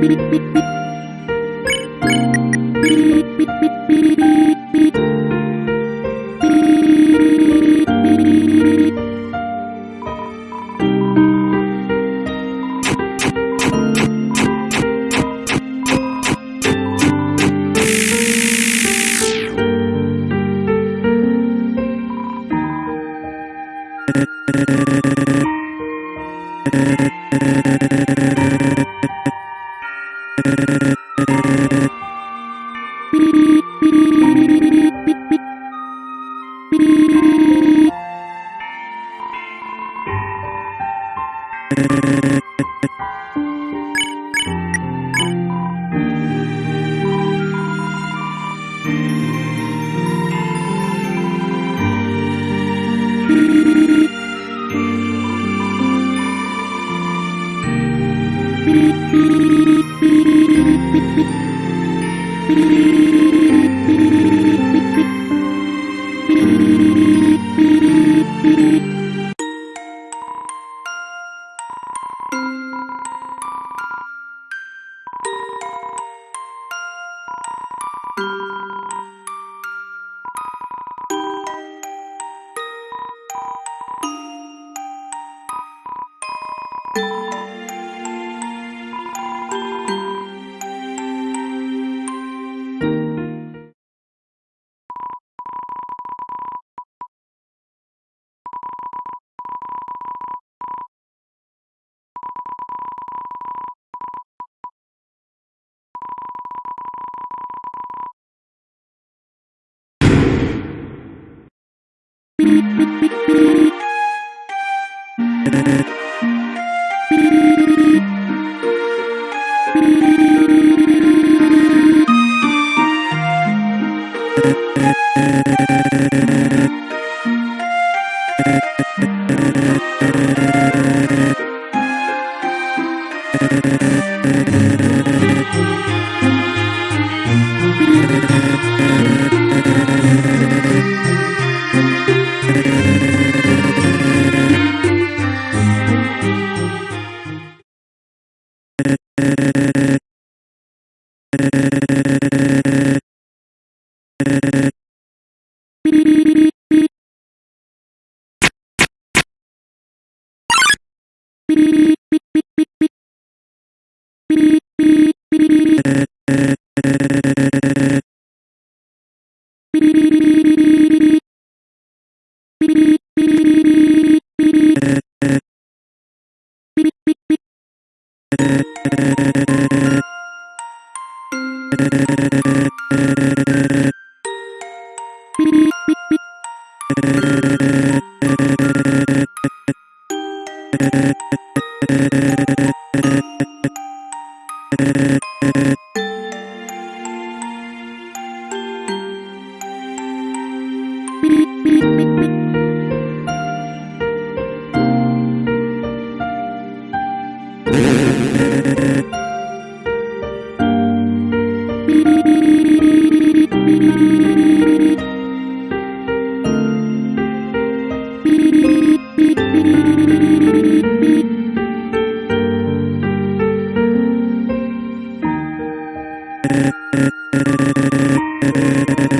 beep beep beep beep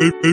Thank you.